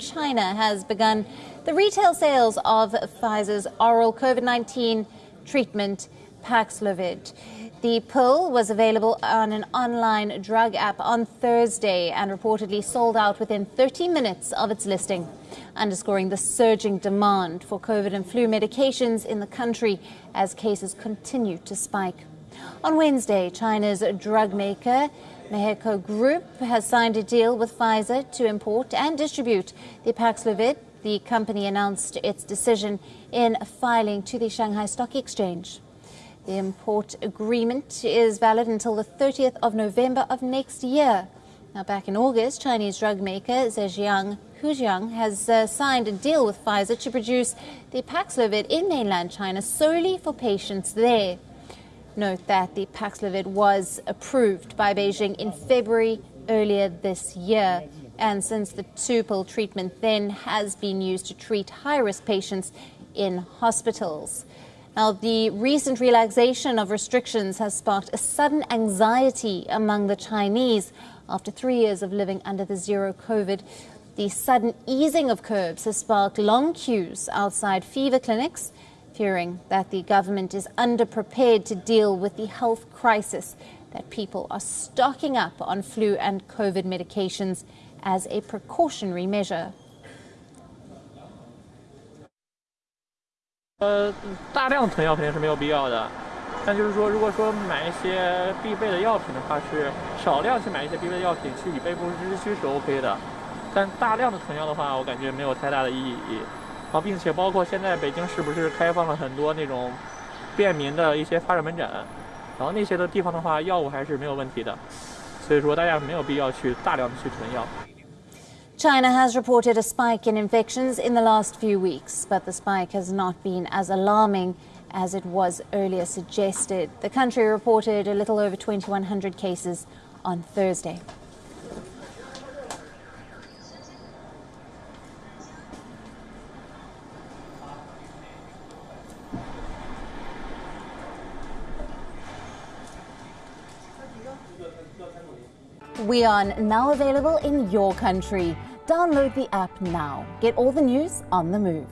China has begun the retail sales of Pfizer's oral COVID-19 treatment Paxlovid. The pill was available on an online drug app on Thursday and reportedly sold out within 30 minutes of its listing, underscoring the surging demand for COVID and flu medications in the country as cases continue to spike. On Wednesday, China's drug maker Meheco Group has signed a deal with Pfizer to import and distribute the Paxlovid. The company announced its decision in filing to the Shanghai Stock Exchange. The import agreement is valid until the 30th of November of next year. Now, back in August, Chinese drug maker Zhejiang Huahai has uh, signed a deal with Pfizer to produce the Paxlovid in mainland China solely for patients there. Note that the Paxlovid was approved by Beijing in February earlier this year. And since the two-pill treatment then has been used to treat high-risk patients in hospitals. Now, the recent relaxation of restrictions has sparked a sudden anxiety among the Chinese after three years of living under the zero COVID. The sudden easing of curbs has sparked long queues outside fever clinics, fearing that the government is underprepared to deal with the health crisis, that people are stocking up on flu and COVID medications as a precautionary measure. 呃，大量囤药肯定是没有必要的，但就是说，如果说买一些必备的药品的话，是少量去买一些必备的药品去以备不时之需是 OK 的，但大量的囤药的话，我感觉没有太大的意义。 啊，并且包括现在北京是不是开放了很多那种便民的一些发热门诊，然后那些的地方的话，药物还是没有问题的，所以说大家没有必要去大量的去囤药。China has reported a spike in infections in the last few weeks, but the spike has not been as alarming as it was earlier suggested. The country reported a little over 2,100 cases on Thursday. We are now available in your country. Download the app now. Get all the news on the move.